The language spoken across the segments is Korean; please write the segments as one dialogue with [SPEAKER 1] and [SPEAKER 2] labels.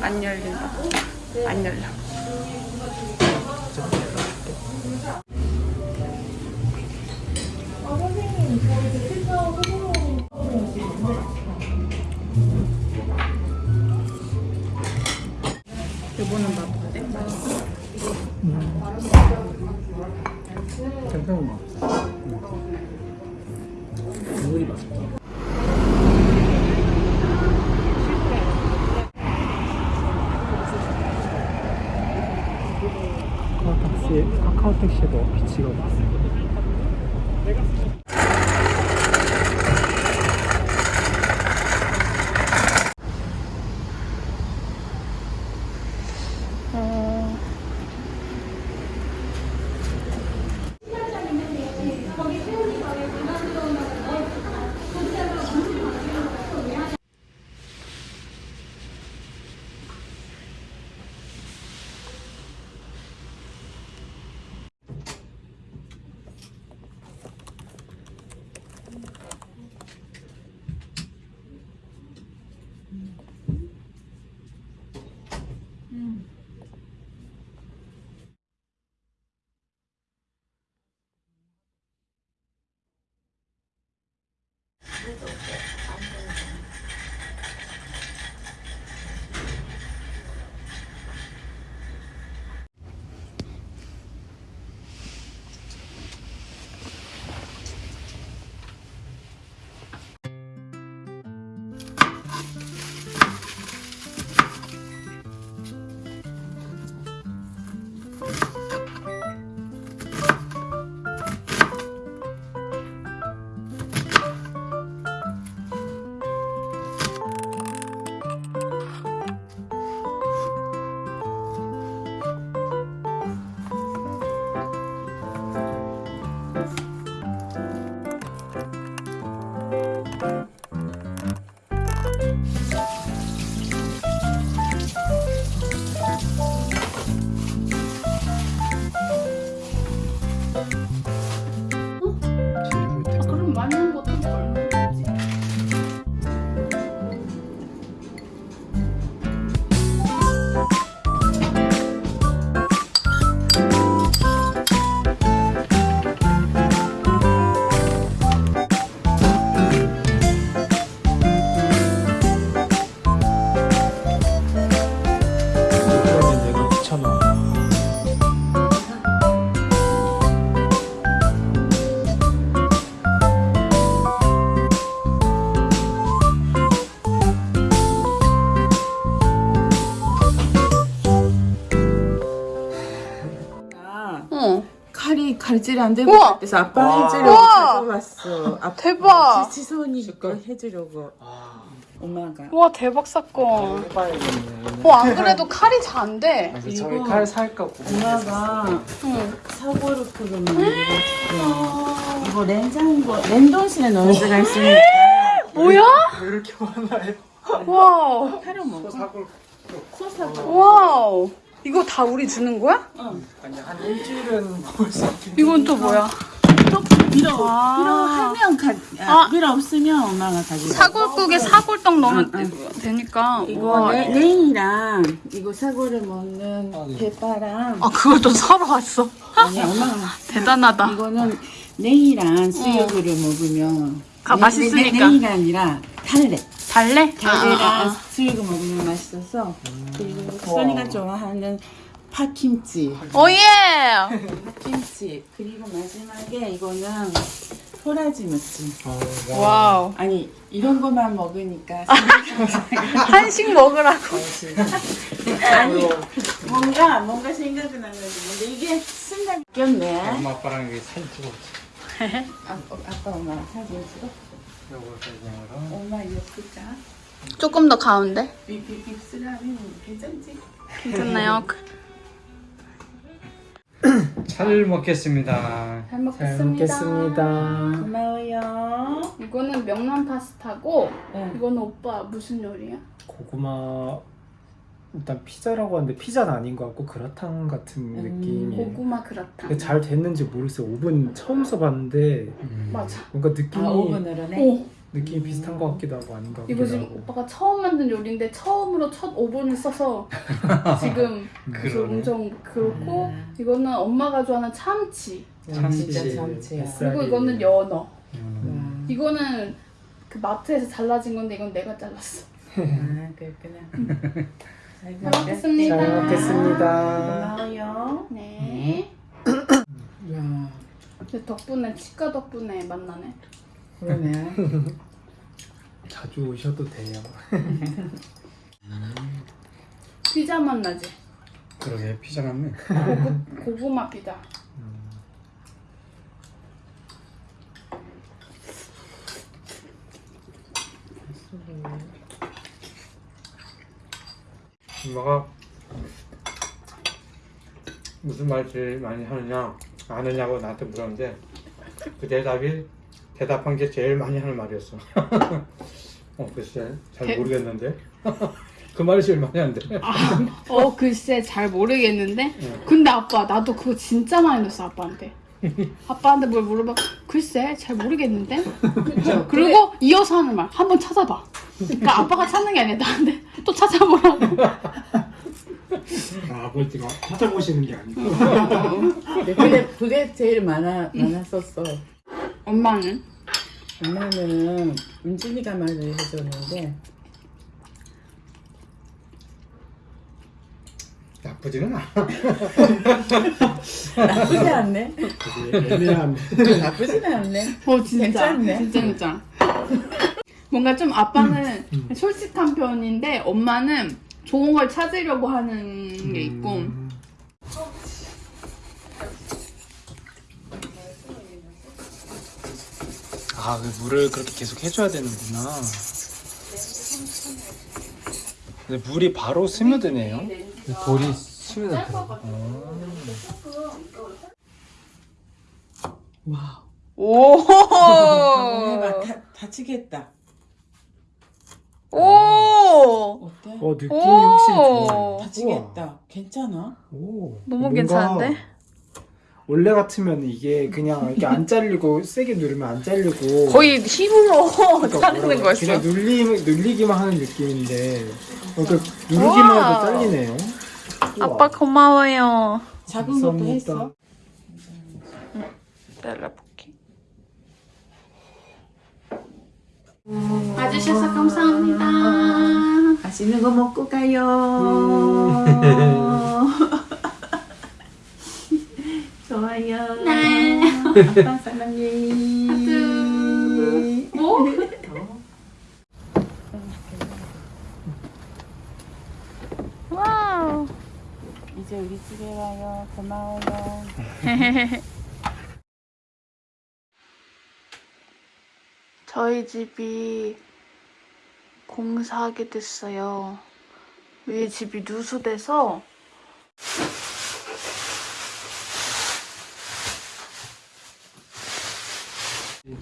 [SPEAKER 1] 안 열린다. 안 열려. 이거는 맛 어때? 맛있어?
[SPEAKER 2] 괜찮은 거 같아. 국물이 맛있다. 카카오 택시, 카카오 택시도 비치거든.
[SPEAKER 1] 어...
[SPEAKER 3] 칼질이 안 되고
[SPEAKER 1] 우와!
[SPEAKER 3] 그래서 아빠
[SPEAKER 2] 와.
[SPEAKER 3] 해주려고
[SPEAKER 1] 우와!
[SPEAKER 3] 가져왔어. 아빠
[SPEAKER 1] 대박!
[SPEAKER 3] 지- 지선이가 해주려고
[SPEAKER 2] 아,
[SPEAKER 3] 엄마가.
[SPEAKER 1] 와 대박 사건.
[SPEAKER 2] 해봐야겠네.
[SPEAKER 1] 어 안 그래도 칼이 잘 안 돼.
[SPEAKER 2] 그래서 저희
[SPEAKER 3] 이거
[SPEAKER 2] 칼 살까 고민했었어.
[SPEAKER 3] 엄마가
[SPEAKER 1] 응.
[SPEAKER 3] 사골을 끓여 만들었어. 이거 냉장고 냉동실에 넣을 수가 있으니까
[SPEAKER 1] 뭐야?
[SPEAKER 2] 왜 이렇게 많아요?
[SPEAKER 1] Wow.
[SPEAKER 3] 하루 먹어.
[SPEAKER 2] 사골
[SPEAKER 1] 소사골. Wow. 이거 다 우리 주는 거야?
[SPEAKER 2] 아니 한 일주일은 먹을 수 있겠네.
[SPEAKER 1] 이건 또 뭐야?
[SPEAKER 3] 또 필요
[SPEAKER 1] 아.
[SPEAKER 3] 필요하면 가.
[SPEAKER 1] 아.
[SPEAKER 3] 아, 필요 없으면 엄마가 가지고.
[SPEAKER 1] 사골국에 사골떡 넣으면 되니까.
[SPEAKER 3] 이거
[SPEAKER 1] 와.
[SPEAKER 3] 네, 냉이랑 이거 사골을 먹는
[SPEAKER 2] 아, 네.
[SPEAKER 3] 대파랑
[SPEAKER 1] 아 그것도 사러 왔어.
[SPEAKER 3] 아니 엄마가
[SPEAKER 1] 대단하다.
[SPEAKER 3] 이거는 냉이랑 수육으로 먹으면
[SPEAKER 1] 아,
[SPEAKER 3] 냉-
[SPEAKER 1] 맛있으니까.
[SPEAKER 3] 냉- 냉이가 아니라 달래
[SPEAKER 1] 달래?
[SPEAKER 3] 달래랑
[SPEAKER 1] 아, 아, 아.
[SPEAKER 3] 수육을 먹으면 맛있어서 그리고 써니가 좋아하는 파김치
[SPEAKER 1] oh yeah.
[SPEAKER 3] 파김치 그리고 마지막에 이거는 도라지 무침
[SPEAKER 2] 어, 와.
[SPEAKER 1] Wow.
[SPEAKER 3] 아니 이런 것만 먹으니까
[SPEAKER 1] 한식 먹으라고.
[SPEAKER 3] 아니 뭔가 뭔가 생각이 나는 건데 이게 순간 웃겼네
[SPEAKER 2] 엄마 아빠랑 여기 사진.
[SPEAKER 3] 아, 어, 아빠 엄마 사진 찍어 엄마?
[SPEAKER 1] 조금 더 가운데.
[SPEAKER 3] 쓰라면 괜찮지?
[SPEAKER 1] 괜찮나요?
[SPEAKER 2] 차 잘 먹겠습니다.
[SPEAKER 1] 잘 먹겠습니다.
[SPEAKER 2] 잘 먹겠습니다.
[SPEAKER 3] 고마워요.
[SPEAKER 1] 이거는 명란 파스타고
[SPEAKER 3] 네.
[SPEAKER 1] 이거는 오빠 무슨 요리야?
[SPEAKER 2] 고구마 일단 피자라고 하는데 피자는 아닌 것 같고 그라탕 같은
[SPEAKER 3] 음,
[SPEAKER 2] 느낌이에요.
[SPEAKER 1] 고구마 그라탕.
[SPEAKER 2] 근데 잘 됐는지 모르겠어요. 오븐 처음 써봤는데
[SPEAKER 1] 맞아.
[SPEAKER 2] 뭔가 느낌이
[SPEAKER 3] 아 오븐으로네.
[SPEAKER 1] 오
[SPEAKER 2] 느낌이 비슷한 것 같기도 하고 아닌 것
[SPEAKER 1] 이거
[SPEAKER 2] 같기도
[SPEAKER 1] 지금
[SPEAKER 2] 하고.
[SPEAKER 1] 오빠가 처음 만든 요리인데 처음으로 첫 오븐을 써서 지금 그래서
[SPEAKER 2] 그러네.
[SPEAKER 1] 엄청 그렇고
[SPEAKER 3] 음.
[SPEAKER 1] 이거는 엄마가 좋아하는 참치
[SPEAKER 2] 참치. 뱃살이.
[SPEAKER 1] 그리고 이거는 연어
[SPEAKER 2] 음.
[SPEAKER 3] 와.
[SPEAKER 1] 이거는 그 마트에서 잘라진 건데 이건 내가 잘랐어.
[SPEAKER 3] 아 그렇구나.
[SPEAKER 1] 잘잘 먹겠습니다.
[SPEAKER 2] 잘 먹겠습니다.
[SPEAKER 3] 고마워요.
[SPEAKER 1] 네.
[SPEAKER 3] 야
[SPEAKER 1] 근데 덕분에 치과 덕분에 만나네.
[SPEAKER 3] 그러네.
[SPEAKER 2] 자주 오셔도 돼요.
[SPEAKER 1] 피자 만나지.
[SPEAKER 4] 그러게 피자 같네.
[SPEAKER 1] 고구, 고구마 피자.
[SPEAKER 4] 엄마가 무슨 말 제일 많이 하느냐 아느냐고 나한테 물었는데 그 대답이 대답한 게 제일 많이 하는 말이었어. 어 글쎄 잘
[SPEAKER 1] 대-
[SPEAKER 4] 모르겠는데 그 말이 제일 많이 한대.
[SPEAKER 1] 어 글쎄 잘 모르겠는데.
[SPEAKER 4] 응.
[SPEAKER 1] 근데 아빠 나도 그거 진짜 많이 넣었어 아빠한테. 아빠한테 뭘 물어봐. 글쎄 잘 모르겠는데. 그리고 이어서 하는 말 한번 찾아봐. 그러니까 아빠가 찾는 게 아니라 나한테 또 찾아보라고.
[SPEAKER 2] 아, 아버지가 찾아보시는 게 아니고.
[SPEAKER 3] 근데 그게 제일 많아 많았었어.
[SPEAKER 1] 엄마는?
[SPEAKER 3] 엄마는 은진이가 말을 해줬는데
[SPEAKER 4] 나쁘지는 않아.
[SPEAKER 3] 나쁘지 않네.
[SPEAKER 2] 애매한.
[SPEAKER 3] 나쁘지는 않네.
[SPEAKER 1] 어 진짜
[SPEAKER 3] 괜찮네.
[SPEAKER 1] 진짜 진짜. 뭔가 좀 아빠는 솔직한 편인데 엄마는 좋은 걸 찾으려고 하는 게 있고.
[SPEAKER 2] 음. 아, 그 물을 그렇게 계속 해줘야 되는구나. 근데 물이 바로 스며드네요. 돌이 스며들더라고.
[SPEAKER 3] 와.
[SPEAKER 1] 오.
[SPEAKER 3] 다, 다치겠다.
[SPEAKER 1] 오.
[SPEAKER 3] 어때?
[SPEAKER 2] 어, 느낌이 확실히
[SPEAKER 1] 오.
[SPEAKER 2] 좋아요.
[SPEAKER 3] 다치겠다. 괜찮아?
[SPEAKER 2] 오,
[SPEAKER 1] 너무
[SPEAKER 2] 뭔가
[SPEAKER 1] 괜찮은데?
[SPEAKER 2] 원래 같으면 이게 그냥 이렇게 안 잘리고 세게 누르면 안 잘리고
[SPEAKER 1] 거의 힘으로
[SPEAKER 2] 그러니까
[SPEAKER 1] 자르는 거였어.
[SPEAKER 2] 그냥 눌리, 눌리기만 하는 느낌인데 어, 그 누르기만 해도. 잘리네요. 우와,
[SPEAKER 1] 아빠 고마워요.
[SPEAKER 3] 작은 것도
[SPEAKER 2] 감사합니다.
[SPEAKER 3] 했어?
[SPEAKER 1] 잘라볼게. 와주셔서 감사합니다.
[SPEAKER 3] 맛있는 거 먹고 가요. 좋아요.
[SPEAKER 1] 네.
[SPEAKER 3] 아빠 사랑해.
[SPEAKER 1] 오? Wow.
[SPEAKER 3] 이제 우리 집에 와요. 고마워요.
[SPEAKER 1] 저희 집이 공사하게 됐어요. 위에 집이 누수돼서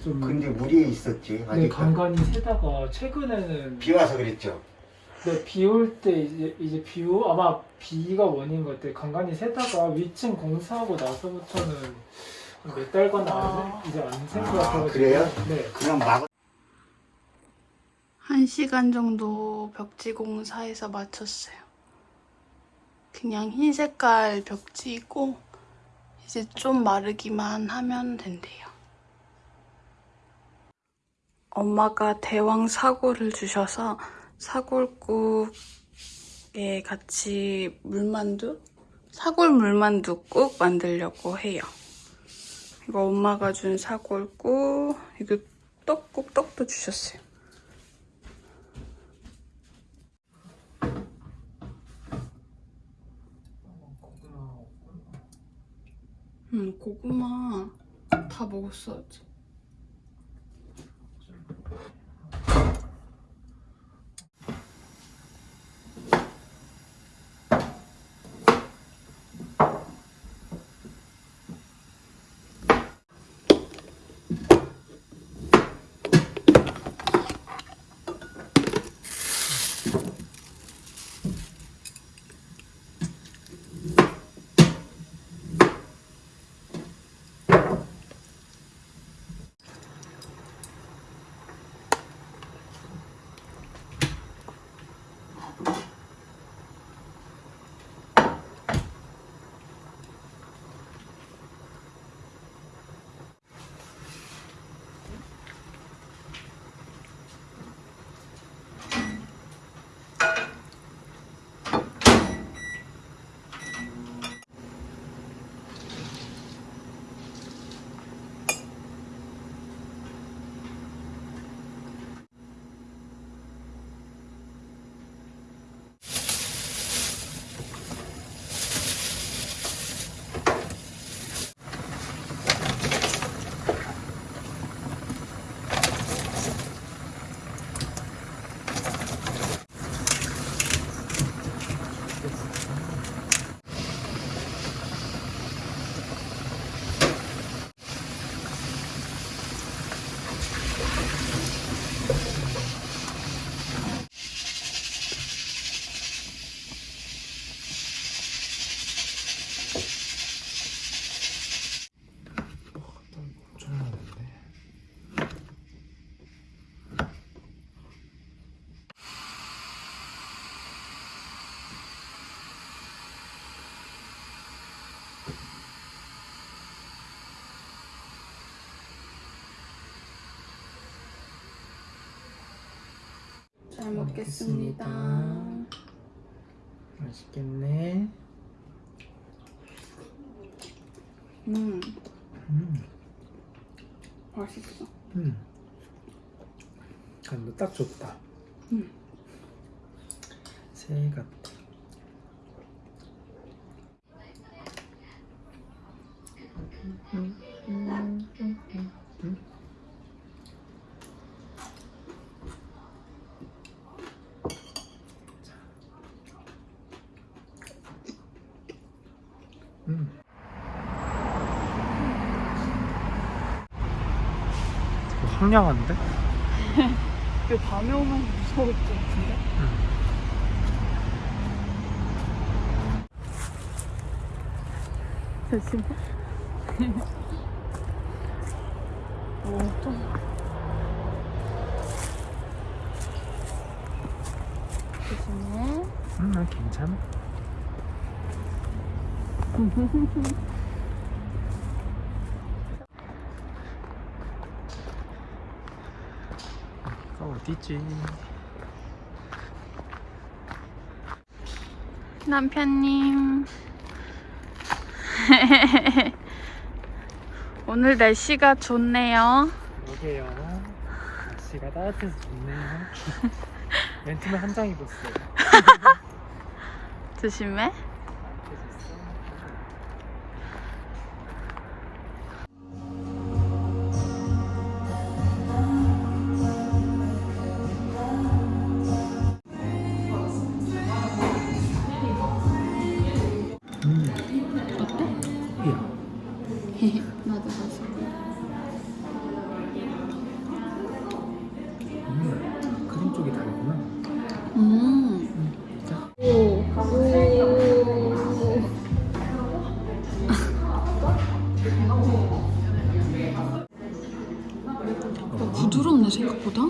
[SPEAKER 2] 좀
[SPEAKER 5] 근데 물이 샜었지
[SPEAKER 2] 네,
[SPEAKER 5] 아직
[SPEAKER 2] 간간히 새다가 최근에는
[SPEAKER 5] 비 와서 그랬죠.
[SPEAKER 2] 네, 비 올 때 이제 이제 비오 아마 비가 원인 것 같아요. 간간히 새다가 위층 공사하고 나서부터는 몇 달간
[SPEAKER 1] 아.
[SPEAKER 2] 안, 이제 안샌것
[SPEAKER 5] 아,
[SPEAKER 2] 같아가지고
[SPEAKER 5] 그래요?
[SPEAKER 2] 네.
[SPEAKER 5] 그냥 막
[SPEAKER 1] 한 시간 정도 벽지 공사해서 마쳤어요. 그냥 흰 색깔 벽지이고 이제 좀 마르기만 하면 된대요. 엄마가 대왕 사골을 주셔서 사골국에 같이 물만두? 사골 물만두국 만들려고 해요. 이거 엄마가 준 사골국, 이거 떡국 떡도 주셨어요. 응, 고구마 다 먹었어. 아직. 먹겠습니다.
[SPEAKER 2] 맛있겠네.
[SPEAKER 1] 음,
[SPEAKER 2] 음,
[SPEAKER 1] 맛있어.
[SPEAKER 2] 음. 간도 딱 좋다.
[SPEAKER 1] 음.
[SPEAKER 2] 새같 황량한데?
[SPEAKER 1] 이거 밤에 오면 무서울 것 같은데? 조심해. 오, 좀. 조심해.
[SPEAKER 2] 음, 난 괜찮아. 어디지?
[SPEAKER 1] 남편님. 오늘 날씨가 좋네요.
[SPEAKER 2] 그러게요. 날씨가 따뜻해서 좋네요. 멘트는 한장 입었어요.
[SPEAKER 1] 조심해. 오. 부드럽네 생각보다.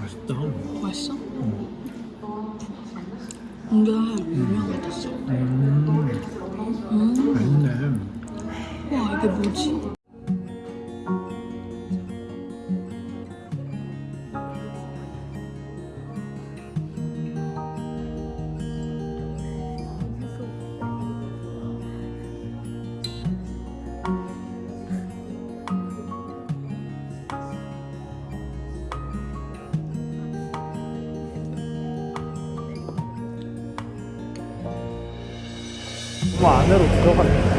[SPEAKER 2] 맛있다.
[SPEAKER 1] 맛있어? 이게 유명하댔어.
[SPEAKER 2] 음,
[SPEAKER 1] 음.
[SPEAKER 2] 맛있네.
[SPEAKER 1] 와 이게 뭐지?
[SPEAKER 2] 안으로 들어갔네.